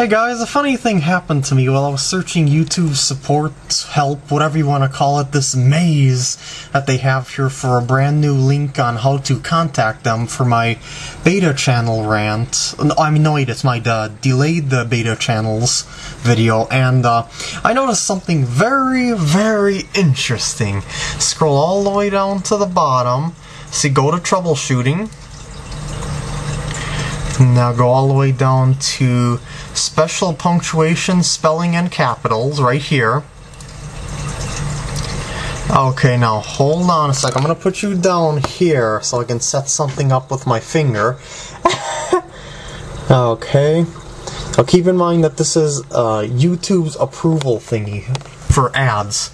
Hey guys, a funny thing happened to me while I was searching YouTube support, help, whatever you want to call it, this maze that they have here for a brand new link on how to contact them for my beta channel rant. No, I mean, no, wait, it's my uh, delayed the beta channels video, and uh, I noticed something very, very interesting. Scroll all the way down to the bottom, see, go to troubleshooting, now go all the way down to special punctuation, spelling, and capitals right here. Okay, now hold on a sec. I'm going to put you down here so I can set something up with my finger. okay. Now keep in mind that this is uh, YouTube's approval thingy for ads.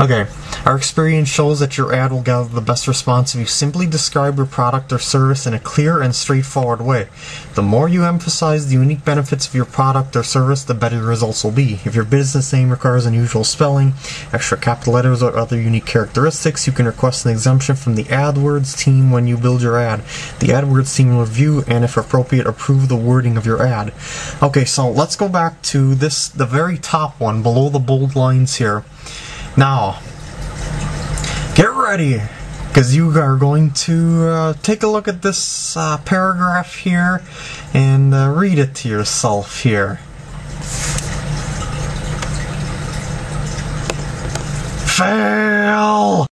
Okay, our experience shows that your ad will gather the best response if you simply describe your product or service in a clear and straightforward way. The more you emphasize the unique benefits of your product or service, the better your results will be. If your business name requires unusual spelling, extra capital letters, or other unique characteristics, you can request an exemption from the AdWords team when you build your ad. The AdWords team will review and, if appropriate, approve the wording of your ad. Okay, so let's go back to this, the very top one, below the bold lines here. Now, get ready, because you are going to uh, take a look at this uh, paragraph here and uh, read it to yourself here. Fail!